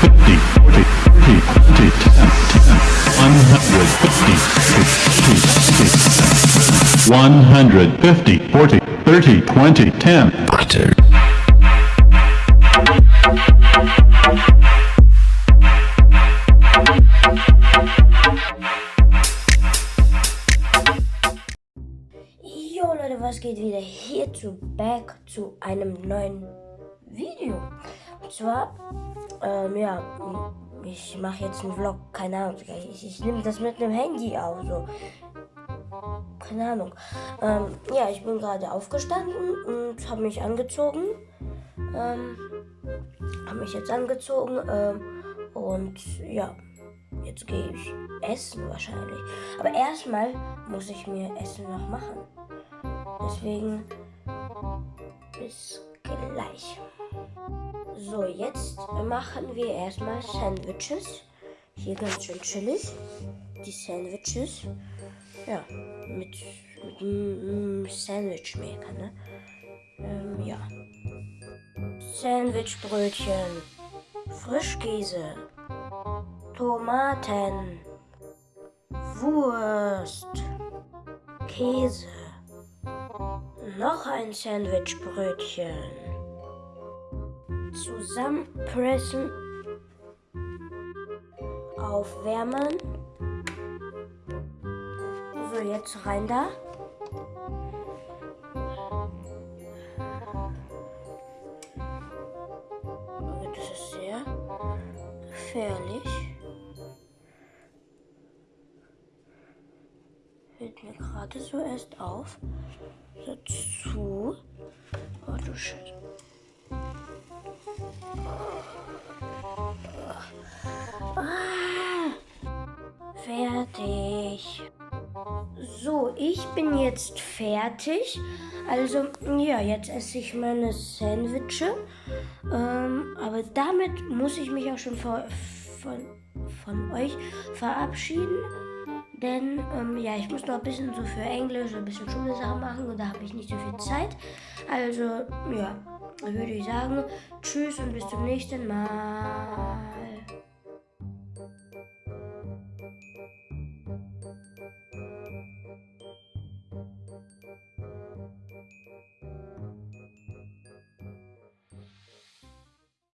fifty, fifty, fifty, fifty, one hundred fifty, fifty, fifty, one hundred fifty, forty, thirty, twenty, ten. Butter. was geht wieder hier zu back zu einem neuen Video. Und zwar ähm, ja, ich mache jetzt einen Vlog, keine Ahnung, ich, ich nehme das mit einem Handy auf, so. Keine Ahnung. Ähm, ja, ich bin gerade aufgestanden und habe mich angezogen. Ähm, habe mich jetzt angezogen ähm, und ja, jetzt gehe ich essen wahrscheinlich. Aber erstmal muss ich mir Essen noch machen. Deswegen bis gleich. So, jetzt machen wir erstmal Sandwiches. Hier ganz schön chillig. Die Sandwiches. Ja, mit, mit einem Sandwichmaker, ne? Ähm, ja. Sandwichbrötchen. Frischkäse. Tomaten. Wurst. Käse. Noch ein Sandwichbrötchen. Zusammenpressen. Aufwärmen. So, jetzt rein da. Das ist sehr gefährlich. Fällt mir gerade so erst auf. Dazu. Oh du Shit. Ah, fertig. So, ich bin jetzt fertig. Also, ja, jetzt esse ich meine Sandwiches. Ähm, aber damit muss ich mich auch schon von, von, von euch verabschieden. Denn, ähm, ja, ich muss noch ein bisschen so für Englisch, ein bisschen Schulsachen machen und da habe ich nicht so viel Zeit. Also, ja, würde ich sagen, tschüss und bis zum nächsten Mal.